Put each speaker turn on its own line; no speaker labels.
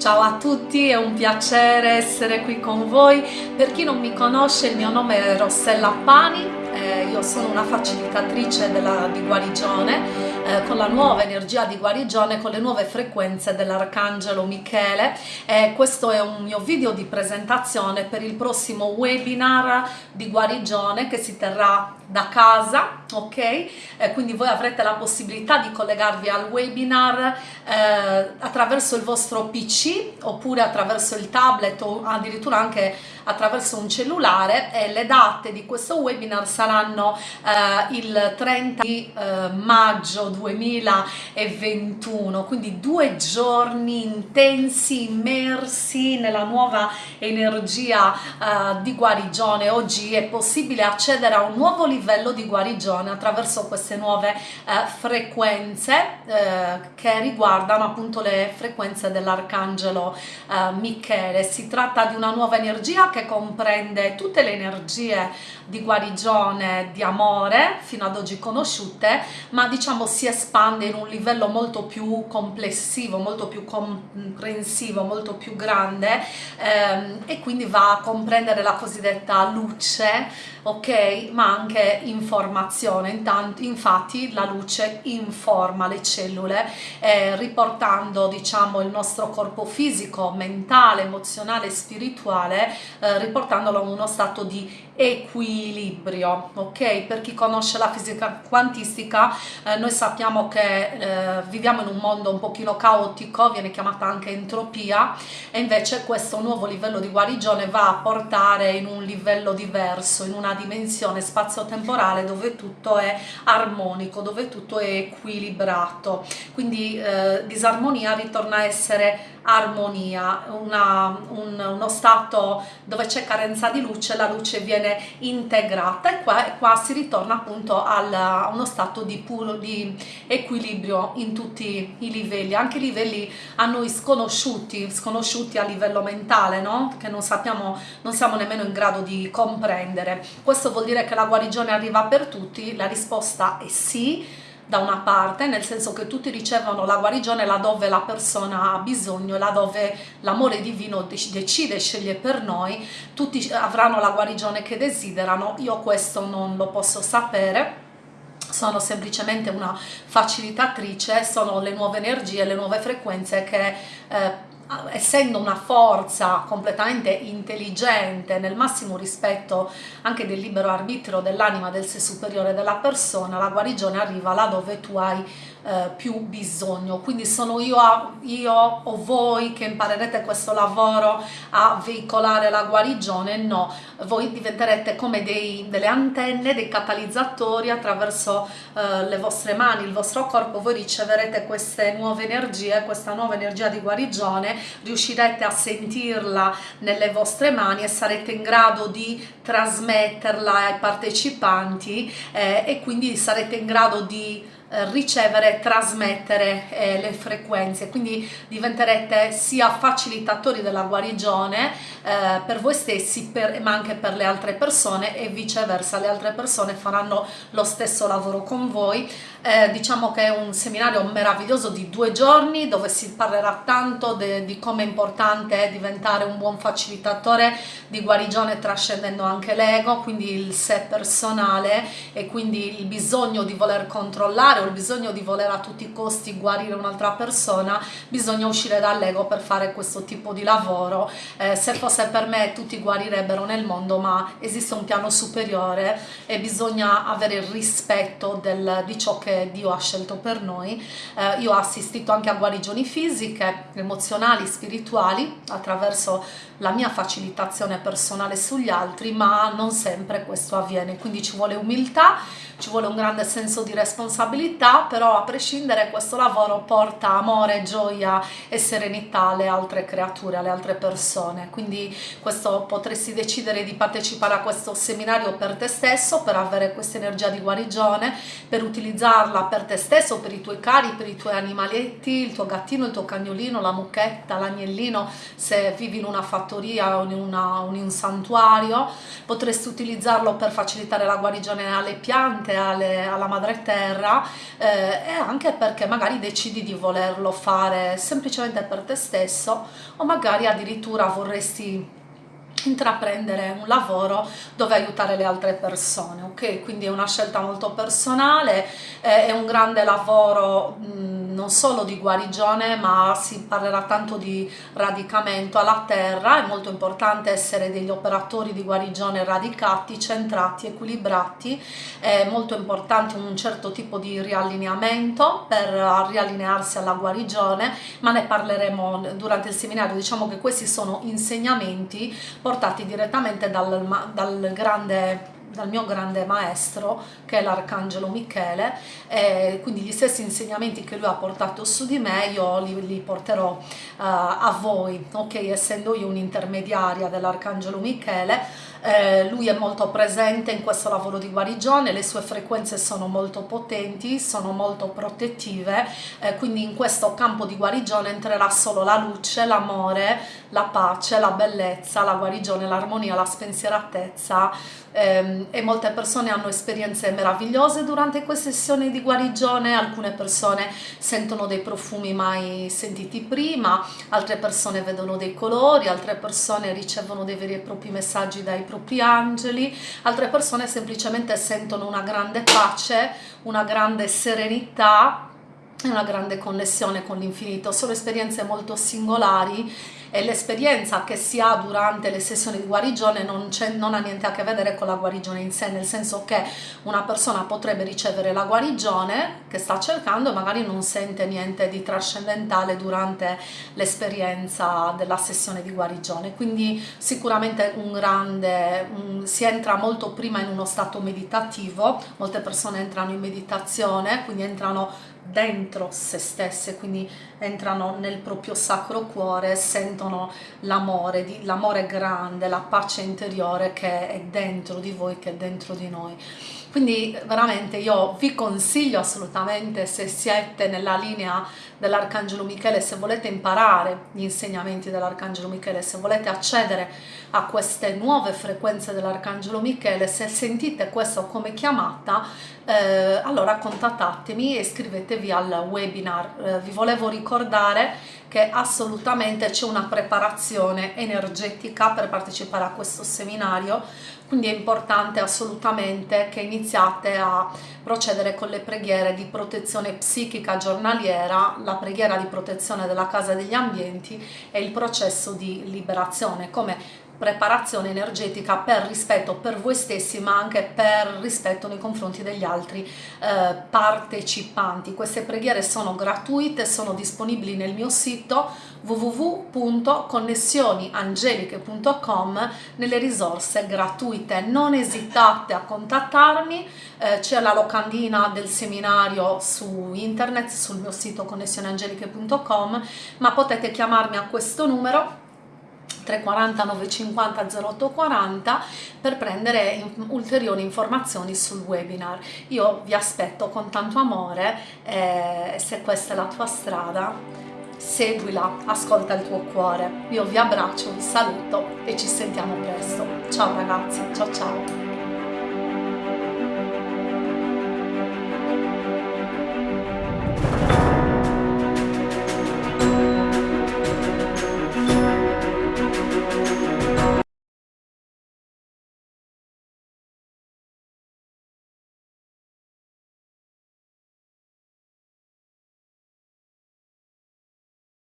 Ciao a tutti, è un piacere essere qui con voi. Per chi non mi conosce, il mio nome è Rossella Pani, eh, io sono una facilitatrice della, di guarigione eh, con la nuova energia di guarigione, con le nuove frequenze dell'Arcangelo Michele. Eh, questo è un mio video di presentazione per il prossimo webinar di guarigione che si terrà da casa, ok? Eh, quindi voi avrete la possibilità di collegarvi al webinar eh, attraverso il vostro PC oppure attraverso il tablet o addirittura anche attraverso un cellulare e le date di questo webinar saranno eh, il 30 di eh, maggio 2021 quindi due giorni intensi immersi nella nuova energia eh, di guarigione. Oggi è possibile accedere a un nuovo livello di guarigione attraverso queste nuove eh, frequenze eh, che riguardano appunto le frequenze dell'arcangelo Michele. Si tratta di una nuova energia che comprende tutte le energie di guarigione, di amore fino ad oggi conosciute, ma diciamo si espande in un livello molto più complessivo, molto più comprensivo, molto più grande ehm, e quindi va a comprendere la cosiddetta luce, ok? Ma anche informazione, Intanto, infatti la luce informa le cellule eh, riportando diciamo il nostro corpo fisico, mentale, emozionale, spirituale, eh, riportandolo a uno stato di equilibrio ok per chi conosce la fisica quantistica eh, noi sappiamo che eh, viviamo in un mondo un pochino caotico viene chiamata anche entropia e invece questo nuovo livello di guarigione va a portare in un livello diverso in una dimensione spazio-temporale dove tutto è armonico dove tutto è equilibrato quindi eh, disarmonia ritorna a essere armonia, una, un, uno stato dove c'è carenza di luce, la luce viene integrata e qua, qua si ritorna appunto a uno stato di, puro, di equilibrio in tutti i livelli, anche livelli a noi sconosciuti, sconosciuti a livello mentale, no? che non sappiamo, non siamo nemmeno in grado di comprendere. Questo vuol dire che la guarigione arriva per tutti? La risposta è sì, da una parte, nel senso che tutti ricevono la guarigione laddove la persona ha bisogno, laddove l'amore divino decide, sceglie per noi, tutti avranno la guarigione che desiderano, io questo non lo posso sapere, sono semplicemente una facilitatrice, sono le nuove energie, le nuove frequenze che eh, essendo una forza completamente intelligente nel massimo rispetto anche del libero arbitrio dell'anima del sé superiore della persona la guarigione arriva là dove tu hai eh, più bisogno. Quindi sono io, a, io o voi che imparerete questo lavoro a veicolare la guarigione? No voi diventerete come dei, delle antenne dei catalizzatori attraverso eh, le vostre mani il vostro corpo. Voi riceverete queste nuove energie questa nuova energia di guarigione. Riuscirete a sentirla nelle vostre mani e sarete in grado di trasmetterla ai partecipanti eh, e quindi sarete in grado di ricevere e trasmettere eh, le frequenze. Quindi diventerete sia facilitatori della guarigione eh, per voi stessi per, ma anche per le altre persone e viceversa. Le altre persone faranno lo stesso lavoro con voi. Eh, diciamo che è un seminario meraviglioso di due giorni dove si parlerà tanto di come è importante diventare un buon facilitatore di guarigione trascendendo anche l'ego quindi il sé personale e quindi il bisogno di voler controllare o il bisogno di voler a tutti i costi guarire un'altra persona, bisogna uscire dall'ego per fare questo tipo di lavoro. Eh, se fosse per me tutti guarirebbero nel mondo, ma esiste un piano superiore e bisogna avere il rispetto del, di ciò che Dio ha scelto per noi. Eh, io ho assistito anche a guarigioni fisiche, emozionali, spirituali attraverso la mia facilitazione personale sugli altri, ma non sempre questo avviene, quindi ci vuole umiltà, ci vuole un grande senso di responsabilità, però a prescindere questo lavoro porta amore, gioia e serenità alle altre creature, alle altre persone, quindi questo potresti decidere di partecipare a questo seminario per te stesso, per avere questa energia di guarigione, per utilizzarla per te stesso, per i tuoi cari, per i tuoi animaletti, il tuo gattino, il tuo cagnolino, la mucchetta, l'agnellino, se vivi in una fattoria o in, una, in un santuario, potresti utilizzarlo per facilitare la guarigione alle piante, alle, alla madre terra eh, e anche perché magari decidi di volerlo fare semplicemente per te stesso o magari addirittura vorresti intraprendere un lavoro dove aiutare le altre persone ok? Quindi è una scelta molto personale eh, è un grande lavoro mh, non solo di guarigione ma si parlerà tanto di radicamento alla terra. È molto importante essere degli operatori di guarigione radicati centrati equilibrati. È molto importante un certo tipo di riallineamento per riallinearsi alla guarigione ma ne parleremo durante il seminario. Diciamo che questi sono insegnamenti portati direttamente dal, dal grande dal mio grande maestro che è l'arcangelo Michele e quindi gli stessi insegnamenti che lui ha portato su di me io li, li porterò uh, a voi ok? Essendo io un'intermediaria dell'arcangelo Michele eh, lui è molto presente in questo lavoro di guarigione, le sue frequenze sono molto potenti, sono molto protettive, eh, quindi in questo campo di guarigione entrerà solo la luce, l'amore, la pace, la bellezza, la guarigione, l'armonia, la spensieratezza. Eh, e molte persone hanno esperienze meravigliose durante queste sessioni di guarigione, alcune persone sentono dei profumi mai sentiti prima, altre persone vedono dei colori, altre persone ricevono dei veri e propri messaggi dai propri angeli, altre persone semplicemente sentono una grande pace, una grande serenità e una grande connessione con l'infinito. Sono esperienze molto singolari e l'esperienza che si ha durante le sessioni di guarigione non, non, ha niente a che vedere con la guarigione in sé, nel senso che una persona potrebbe ricevere la guarigione che sta cercando e magari non sente niente di trascendentale durante l'esperienza della sessione di guarigione, quindi sicuramente un grande, un, si entra molto prima in uno stato meditativo, molte persone entrano in meditazione, quindi entrano dentro se stesse, quindi entrano nel proprio sacro cuore, sentono l'amore, l'amore grande, la pace interiore che è dentro di voi, che è dentro di noi. Quindi veramente io vi consiglio assolutamente se siete nella linea dell'Arcangelo Michele, se volete imparare gli insegnamenti dell'Arcangelo Michele, se volete accedere a queste nuove frequenze dell'Arcangelo Michele, se sentite questo come chiamata, eh, allora contattatemi e iscrivetevi al webinar. Eh, vi volevo ricordare che assolutamente c'è una preparazione energetica per partecipare a questo seminario quindi è importante assolutamente che iniziate a procedere con le preghiere di protezione psichica giornaliera, la preghiera di protezione della casa degli ambienti e il processo di liberazione come preparazione energetica per rispetto per voi stessi ma anche per rispetto nei confronti degli altri eh, partecipanti. Queste preghiere sono gratuite, sono disponibili nel mio sito www.connessioniangeliche.com nelle risorse gratuite. Non esitate a contattarmi, eh, c'è la locandina del seminario su internet, sul mio sito connessioniangeliche.com, ma potete chiamarmi a questo numero 340 950 0840 per prendere ulteriori informazioni sul webinar. Io vi aspetto con tanto amore e eh, se questa è la tua strada seguila, ascolta il tuo cuore. Io vi abbraccio, vi saluto e ci sentiamo presto. Ciao ragazzi, ciao ciao!